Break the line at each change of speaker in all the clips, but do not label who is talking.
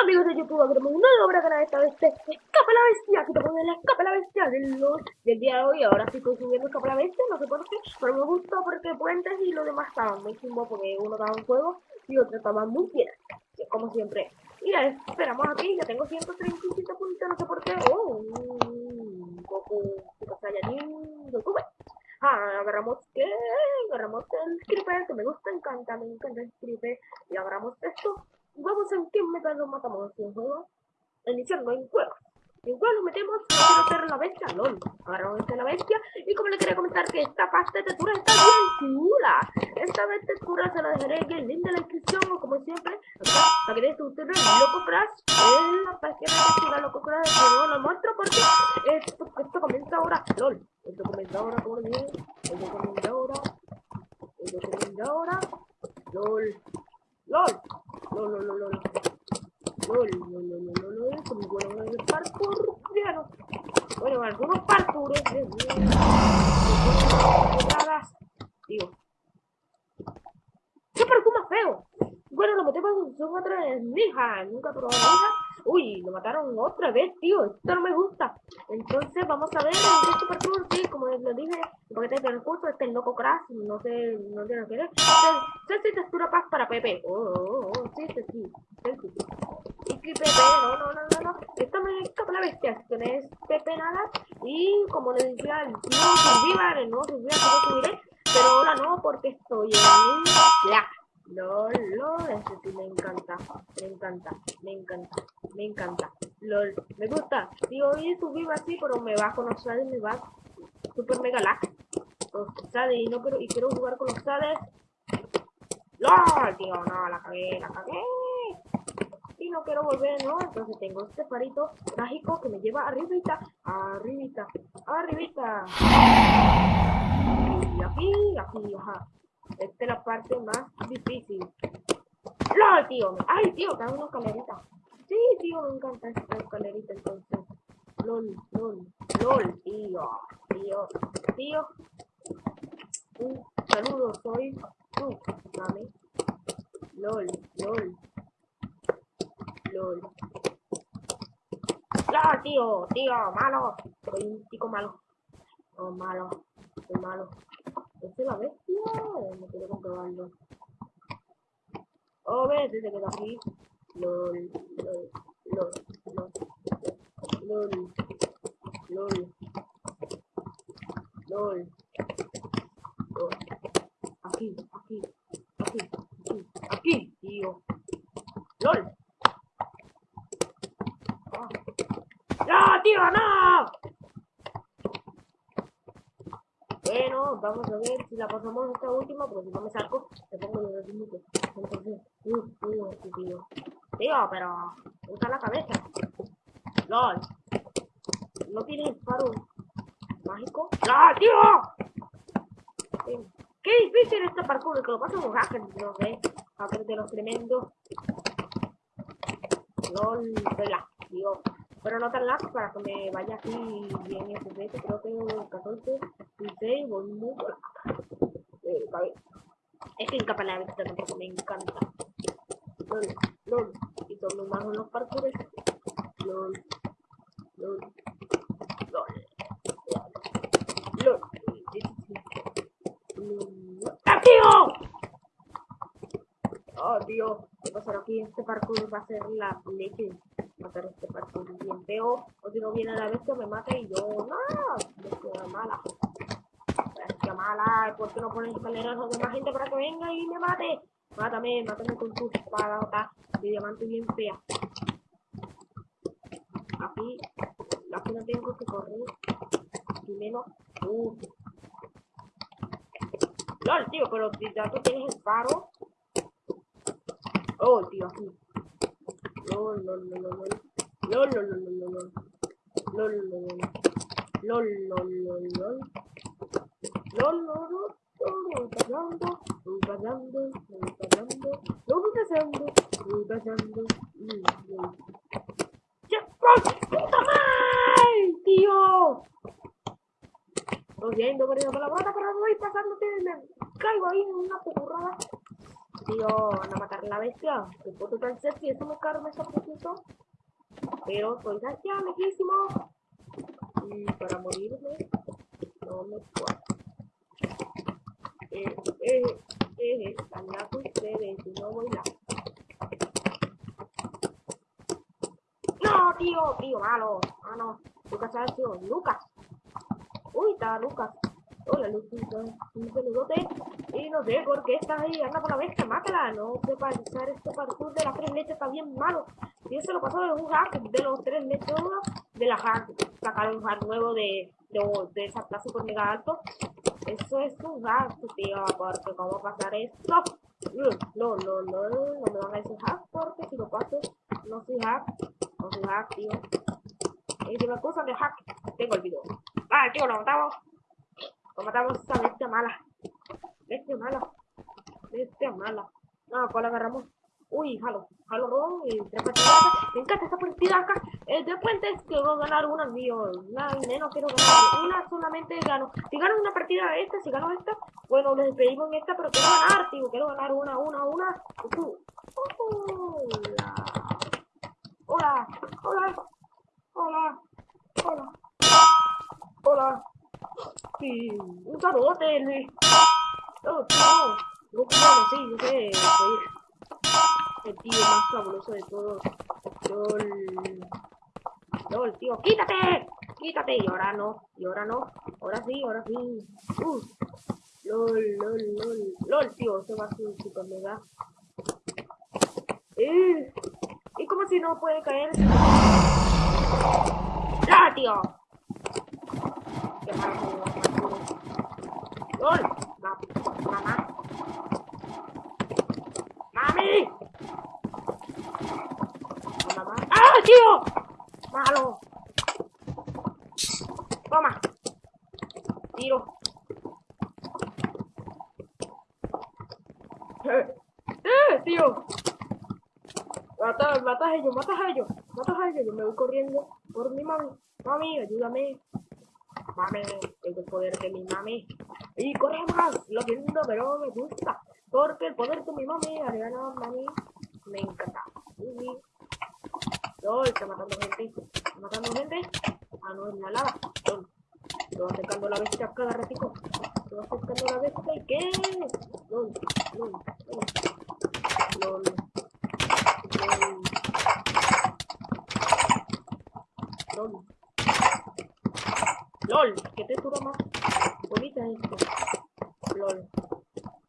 Hola amigos de YouTube, tenemos una obra canal esta vez de Escapa la Bestia, que te pone la Escapa la Bestia del, del día de hoy, ahora sí estoy subiendo Escapa la Bestia, no sé por qué, pero me gustó porque Puentes y lo demás estaban muy chimbo porque uno estaba en juego y otro estaba muy bien, como siempre. Y ya esperamos aquí, ya tengo 137 puntos, no sé por qué, oh, un Super Saiyajin, Goku, Ah, agarramos que agarramos el creeper que me gusta, encanta, me encanta el creeper. Y agarramos esto Vamos a metal lo matamos en juego. Iniciando en juego. En juego metemos, quiero hacer la bestia, lol. Agarramos esta la bestia. Y como le quería comentar que esta pasta de textura está bien chula. Esta vez textura se la dejaré en el link de la descripción o como siempre. Acá, para que vean ustedes Loco Crash. Es la pasta de textura Loco Crash. No lo muestro porque esto, comienza ahora. Lol. Esto comienza ahora, como dije. Esto comienza ahora. Esto comienza ahora. LOL. LOL. No, no, no, no. No, no, no, no, no, no, no, como bueno, el parkour, claro. Bueno, algunos parkours, digo. ¿Qué parkour más feo? Bueno, lo metemos en son otra nija, nunca probado nija. Uy, lo mataron otra vez, tío. Esto no me gusta. Entonces, vamos a ver este parkour, sí, como les dije, el paquete de recursos, este el loco crash, no sé, no sé lo que es. Sé si textura paz para Pepe. Oh, oh, oh, sí, sí, sí. sí, sí. Y que Pepe, no, no, no, no, no. Esto me escapa la bestia. Si tenés Pepe nada. Y como les decía, survival, el nuevo survival que lo subiré. Pero ahora no, porque estoy en la LOL, LOL, este sí me encanta, me encanta, me encanta, me encanta. LOL, me gusta. Si hoy subí así, pero me bajo los sales, me va super mega lag. Los sales y no quiero, y quiero jugar con los sales. LOL, tío, no, la cagué, la cagué. Y no quiero volver, ¿no? Entonces tengo este farito mágico que me lleva arribita, arribita, arribita. Y aquí, aquí, ajá. Esta es la parte más difícil. ¡Lol, tío! ¡Ay, tío! Cae una escalerita. Sí, tío, me encanta esta escalerita entonces. LOL, LOL, LOL, tío. Tío, tío. Un saludo, soy tú, mami. LOL, LOL. LOL. ¡Lol, tío! Tío, malo. Soy un chico malo. Oh, malo. Soy malo. ¿Es la bestia? No quiero comprobarlo. Oh, ves, se quedó aquí. LOL, LOL, LOL, LOL, LOL, LOL, LOL. Aquí, aquí, aquí, aquí, aquí, tío. LOL. ¡Ah! ¡No, tío, no! Bueno, vamos a ver si la pasamos esta última, porque si no me saco, te pongo los minutos. Uh, uh, tío. Tío, pero usa la cabeza. LOL. ¿No tiene disparo mágico? ¡LOL, tío! Qué difícil este parkour, que lo pasan los hackers, no sé. Hackers de los tremendos. LOL, vela, tío. Pero no tan largo para que me vaya aquí bien FPS, creo que 14, 16, voy muy eh, Es que incapaz la vista tampoco me encanta. LOL, LOL, y todo más en los parkours. LOL, LOL, LOL, LOL, LOL. ¡Ah, tío! Oh, tío, ¿qué pasará aquí? Este parkour va a ser la leche matar este parkour bien feo. O si no viene la bestia me mata y yo, no, bestia mala. Bestia mala, ¿por qué no ponen escaleras a más gente para que venga y me mate? Mátame, mátame con tu espada de diamante bien fea. Aquí, aquí no tengo que correr. Primero, uh. LOL, tío, pero si ya tú tienes el paro. Oh, tío, aquí. LOL, LOL, LOL, LOL. LOL, LOL, LOL, LOL, LOL. LOL, LOL, LOL, LOL. LOL, LOL, LOL. Pasando, voy pasando, pasando, voy pasando, voy pasando. ¡Puta madre, tío! Lo siento por esa palabrota, pero voy pasando, me ahí una currada. Io una macarena bestia, che potete alzarsi e sono caro messo a pochino, però poi da già leghissimo, mm, per morirne, non mi può. E, e, e, andiamo in breve, di nuovo in là. No, tío, tío, malo, ah no, Lucas, ha sido Lucas. Uy, está Lucas. Un saludote. Y no sé por qué estás ahí. Anda por la bestia, mátala. No sepa usar este parkour de las tres leches. Está bien malo. Y eso lo pasó de un hack de los tres leches de la hack. Sacaron un hack nuevo de, de, de esa plaza super mega alto. Eso es un hack, tío. Porque cómo pasar esto. No, no, no, no me van a decir hack porque si lo paso no soy hack. No soy hack, tío. Y si me acusan de hack, tengo el video. Ah, tío, lo matamos. Matamos a esa bestia mala. Bestia mala. Bestia mala. No, ¿cuál agarramos? Uy, jalo. Jalo dos y tres partidas. Me encanta esta partida acá. El de puentes quiero ganar una, mío. Una menos quiero ganar. Una solamente gano. Si gano una partida esta, si gano esta, bueno, les despedimos esta, pero quiero ganar, tío. Quiero ganar una, una, una. Hola. Hola. Hola. Hola. Hola. Hola. Sí, un saludote, Luis. Oh, no. No, sí, yo sé. Soy el tío más fabuloso de todos. LOL. LOL, tío. ¡Quítate! ¡Quítate! Y ahora no. Y ahora no. Ahora sí, ahora sí. Uh. LOL, LOL, LOL. LOL, tío. Se va a ser super mega. Eh. ¿Y como si no puede caer? ¡Ah, tío! ¡Qué malo! ¡Gol! ¡Mamá! ¡Mami! ¡Mamá! ¡Ah, tío! ¡Malo! ¡Toma! Tiro. ¡Eh! ¡Eh, tío! Mata, mata a ellos, mata a ellos, mata a ellos. Yo me voy corriendo por mi mami. Mami, ayúdame. Mami, tengo el poder de mi mami. Y corre más, lo siento, pero me gusta. Porque el poder de mi mami, Ariana, mami, me encanta. Y... No, está matando gente. Está matando gente. Ah, no, es la lava. Lo va acercando la bestia cada ratico. Va acercando la bestia y qué. Lol, lol, lol. Lol. Lol. LOL. ¿qué textura más bonita? LOL.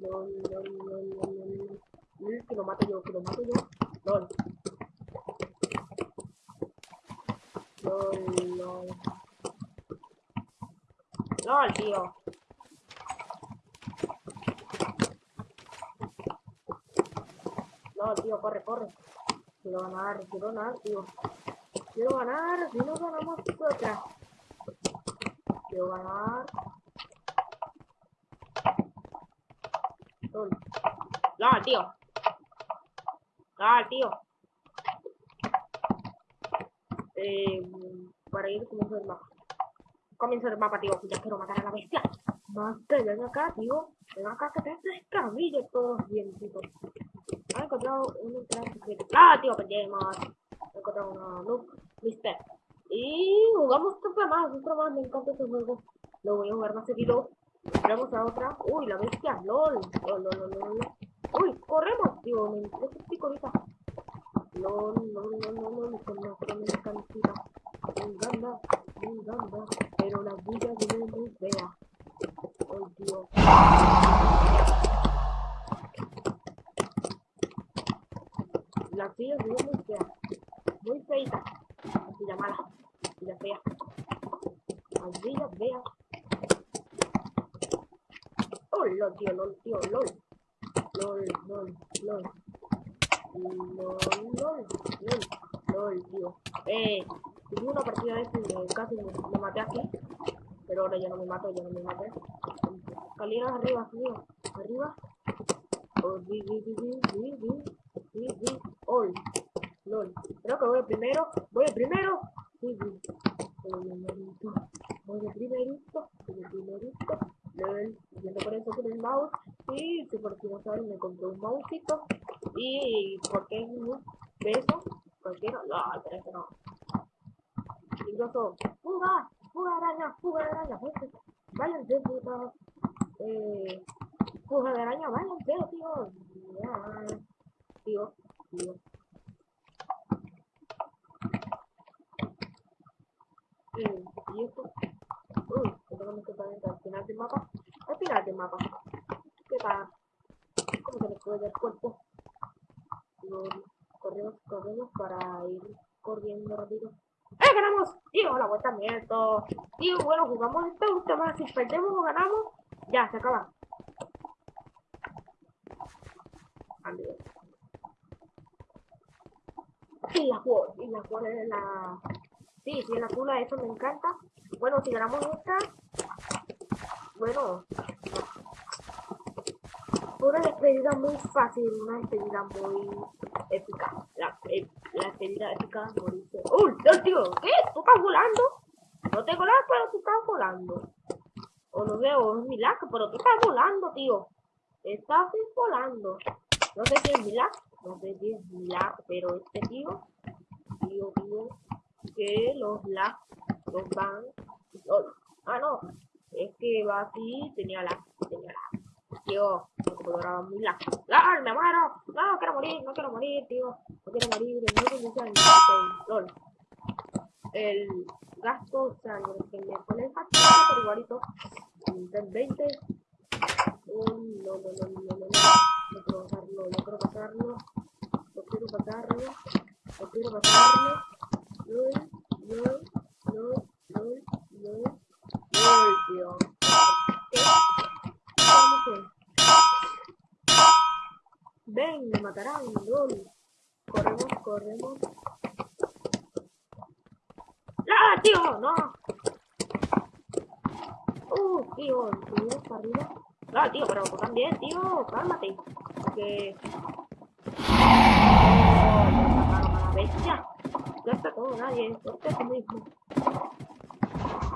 LOL, LOL, LOL, LOL, LOL. Que lo mato yo, que lo mato yo. LOL. LOL, LOL. LOL, tío. LOL, tío, corre, corre. Quiero ganar, quiero ganar, tío. Quiero ganar, si no ganamos otra. Quiero ganar. LOL, tío. LOL, tío. Eh, para ir comienzo el mapa. Comienzo el mapa, tío. Ya quiero matar a la bestia. Mate, ven acá, tío. Ven acá que te escabillo todos bien, tío. He encontrado un entrada. ¡Ah, tío! Perdemos. He encontrado una look. Mister. Y jugamos otra más, otra más. Me encanta este juego. Lo voy a jugar más seguido. Entramos a otra. Uy, la bestia. LOL. LOL, LOL, LOL. Uy, corremos, tío. Me entré pico ahorita. LOL, LOL, LOL, LOL. Con con una cantidad. Me encanta, me encanta. Pero la vida de muy fea. Oh, tío. La se ve muy fea. Muy feita. La silla mala. La fea. La silla fea. Oh, lol, tío, lol, tío, lol. Lol, lol, lol. Lol, lol, lol. Lol, tío. Eh, tuve una partida de este casi me, me, maté aquí. Pero ahora ya no me mato, ya no me maté. Escaleras arriba, arriba, arriba. Oh, di, di, di, di, di, di, di, oh, lol. Creo que voy primero, voy primero. Di, di. Voy primerito, voy primerito, voy primerito, lol por eso con el mouse. sí, sí, por si no saben, me compré un mousito. Y porque es un peso, cualquiera. No, pero eso no. Incluso, fuga, fuga araña, fuga de araña, gente. Váyanse, puta. Eh, fuga de araña, váyanse, tío. Tío, tío. Y esto. Uy, esto no está dentro al final del mapa. Al final del mapa. ¿Qué tal? ¿Cómo se le puede el cuerpo? corremos, corremos para ir corriendo rápido. ¡Eh, ganamos! Tío, la vuelta miento. Tío, bueno, jugamos esta última. Si perdemos o ganamos, ya, se acaba. Adiós. Sí, la y la juego es la... Sí, sí, la tula, eso me encanta. Bueno, si ganamos esta... Bueno, una despedida muy fácil, una despedida muy épica. La, eh, la despedida épica morirse. ¡Uy! ¡No, tío! ¿Qué? ¿Tú estás volando? No te colas, pero tú estás volando. O no veo, es milagro, pero tú estás volando, tío. Estás volando. No sé si es milagro, no sé si es milagro, pero este tío, tío, tío, que los lag, los van. ah, no, es que va así, tenía lag, tenía lag. Tío, computadora muy lag. ¡Ah, me muero! No, quiero morir, no quiero morir, tío. No quiero morir, no quiero LOL. El gasto, o sea, que me pone el por igualito. Del 20. no, no, no, no, no, no. No quiero pasarlo, no quiero pasarlo. No quiero pasarlo. No quiero pasarlo. LOL, LOL, LOL, LOL, LOL. LOL, tío. Ven, me matarán, LOL. Corremos, corremos. ¡Ah, tío! ¡No! ¡Uh, tío! ¿Subimos para arriba? ¡Ah, tío! Pero tú también, tío. Cálmate. Porque... ¡Oh! Bestia. Ya está todo, nadie. Suerte es mismo.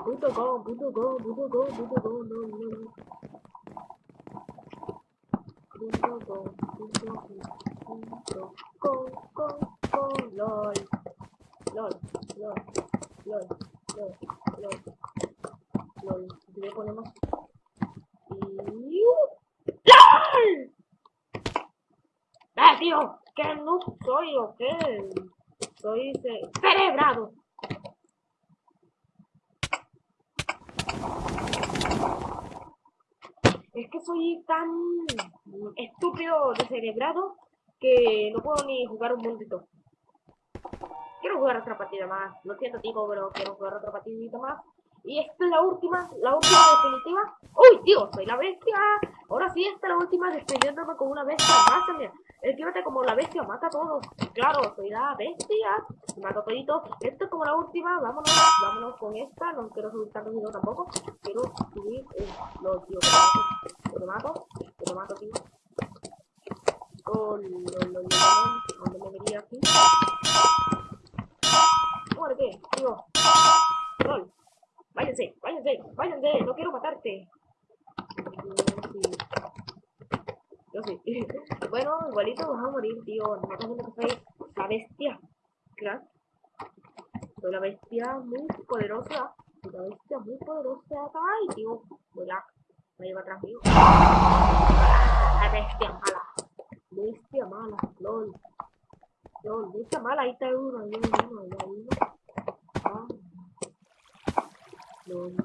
Puto go, puto go, puto go, puto go, no, no, no. Punto go, punto punto go, go, go, lol. Lol, lol, lol, lol, lol, lol. Y le ponemos... Y... ¡LOL! ¡Eh, tío! ¿Qué no soy o? Soy cerebrado. Que soy tan estúpido, descerebrado, que no puedo ni jugar un montito. Quiero jugar otra partida más. Lo siento, tipo, pero quiero jugar otra partidita más. Y esta es la última, la última definitiva. ¡Uy, tío! Soy la bestia. Ahora sí, esta es la última despidiéndome con una bestia más. Esquívate como la bestia, mata a todos. Claro, soy la bestia. Mato todito. Esto es como la última. Vámonos, vámonos con esta. No quiero subir tanto video tampoco. Quiero subir eh, los tío te mato. Que te mato, tío. Oh, lo, lo, lo, ¿Dónde me venía aquí? Muerte, tío. LOL. Váyanse, váyanse, váyanse. No quiero matarte. Bueno, igualito vas a morir, tío. No te que soy la bestia. Crack. Soy la bestia muy poderosa. Soy la bestia muy poderosa. Ay, tío. Voy a. Me lleva atrás mío. La bestia mala. Bestia mala. LOL. LOL. Bestia mala. Ahí está uno. Ahí uno. Ah. LOL.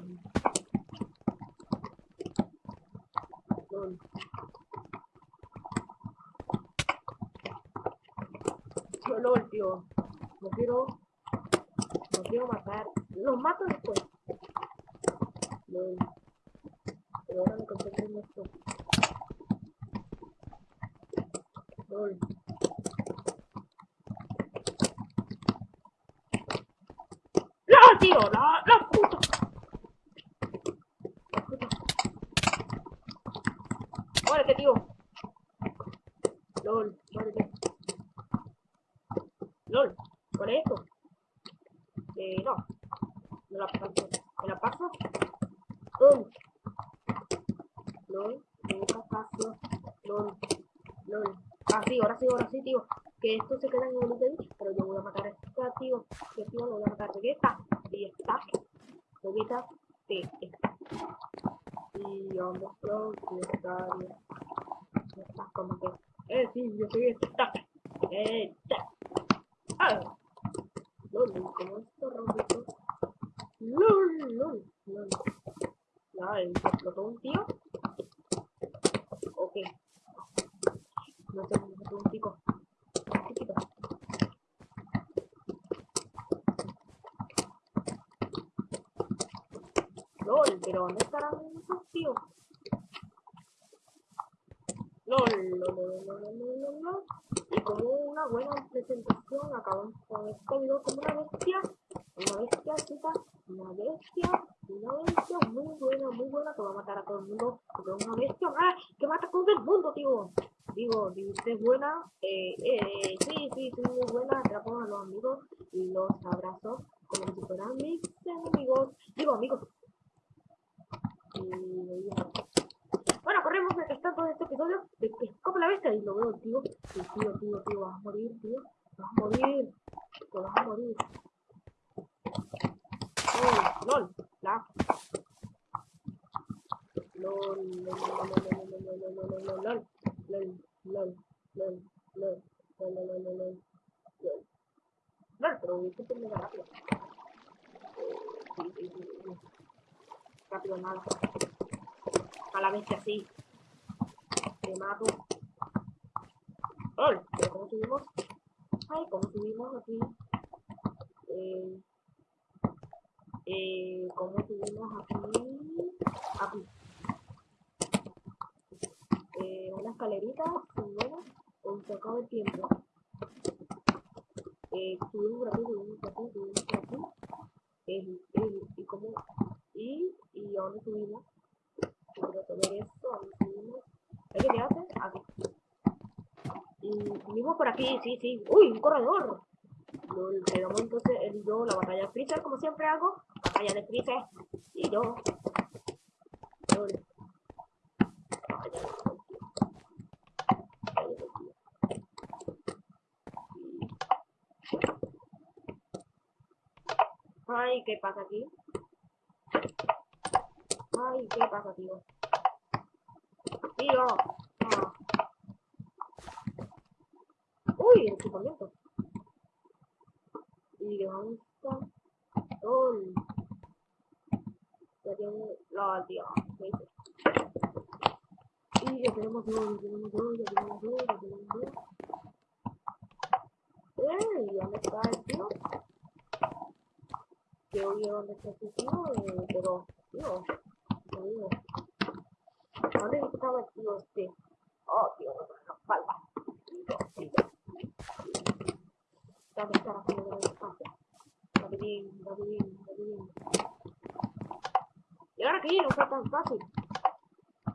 LOL. LOL, tío. No quiero. No quiero matar. Los mato después. LOL. Pero ahora me concentro en esto. LOL. ¡No, tío! ¡La, la puta! Muérete, tío. LOL, muérete. LOL, por eso. Eh, no. No la paso. ¿Me la paso? Um. LOL, me despacio. LOL, LOL. Ah, sí, ahora sí, ahora sí, tío. Que esto se queda en el pero yo voy a matar a esta, tío. Que tío lo voy a matar. Vegeta, y está. Vegeta, sí, está. Y vamos está está Está como. Eh, sí, yo soy esta. Esta. ¡Ay! LOL, como esto. LOL, LOL, LOL. Ya, explotó un tío. Ok. No explotó un. Chiquito. LOL, pero ¿dónde estarán esos tíos? LOL, LOL, LOL, LOL, LOL, LOL. Y como una buena presentación, acabamos con este video como una bestia. Una bestia, chica. Una bestia. Una bestia muy buena, muy buena. Que va a matar a todo el mundo. Porque una bestia ¡ah! que mata a todo el mundo, tío. Digo, si usted es buena, eh, eh, sí, sí, sí, muy buena. Atrapo a los amigos y los abrazo como si fueran mis enemigos. Digo, amigos. Y, bueno, corremos mientras tanto de este episodio de que escapa la bestia y lo veo, tío. tío, tío, tío, vas a morir, tío. Vas a morir. Vas a morir. Oh, LOL, la. LOL, LOL, LOL, LOL, LOL, LOL, LOL, LOL, LOL, LOL, LOL, LOL, LOL, LOL, LOL, LOL. LOL, pero esto termina rápido. Sí, sí, sí, sí. Rápido nada. A la bestia sí. Te mato. ¡Lol! ¿Pero cómo subimos? Ay, ¿cómo subimos aquí? Eh, eh, ¿Cómo subimos aquí? Aquí. Eh, una escalerita, bueno, un sacado de tiempo. Subimos subimos subimos y cómo, y, y a dónde subimos. Quiero ver esto, a dónde subimos. ¿Qué te hace? Aquí. Y subimos por aquí, sí, sí. ¡Uy, un corredor! Lo quedamos entonces él y yo la batalla de Freezer, como siempre hago. Batalla de Freezer. Y yo. Lol. Ay, ¿qué pasa aquí? Ay, ¿qué pasa, tío? Tío. Ah. Uy, el equipamiento. Y dónde. Ya tengo la tío. Y ya tenemos dos, ya tenemos dos, ya tenemos dos, ya tenemos dos. ¿Dónde el tío? Que oye dónde está eh, pero. ¿Dónde estaba el tío este? Oh, tío, falta. ¿Dónde está la gente de espacio? Rapidín, rapidín, rapidín. Llegar aquí no fue tan fácil.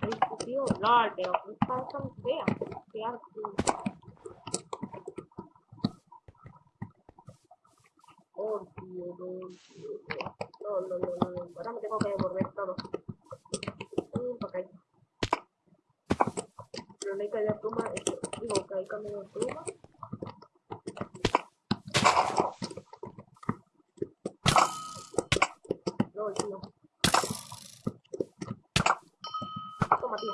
Este tío, LOL, pero está tan fea. Qué asco. Oh, tío, no, tío, no, no, no, no, no. Ahora me tengo que devolver todo. no le caiga pluma, este, digo, caiga menos pluma. No, tío. Toma, tío.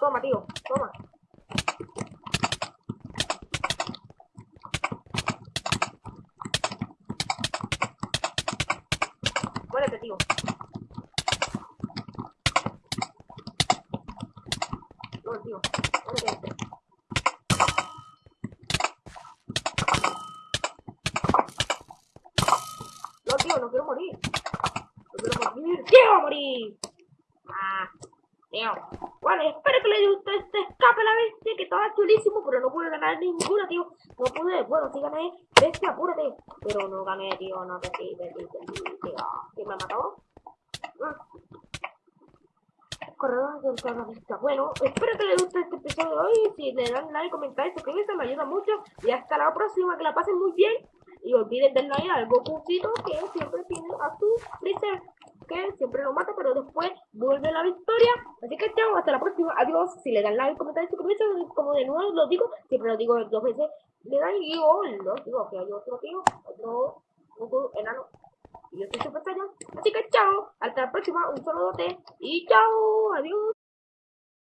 Toma, tío, toma. Pude ganar ninguna, tío. No pude, bueno, sí gané. Bestia, apúrate. Pero no gané, tío, no te pides, tío. ¿Quién me mató? Ah. Corredor del terrorista. Bueno, espero que les guste este episodio de hoy. Si le dan like, comentar, suscribirse, me ayuda mucho. Y hasta la próxima, que la pasen muy bien. Y olviden darle like al Gokucito que siempre tiene a su Freezer. Que siempre lo mata, pero después vuelve la victoria. Así que chao, hasta la próxima. Adiós. Si le dan like, comentar suscribirse, como de nuevo lo digo, siempre lo digo dos veces. Le dan y yo lo digo que hay otro tío, otro, otro enano. Y yo soy Super. Así que chao, hasta la próxima. Un saludote y chao. Adiós.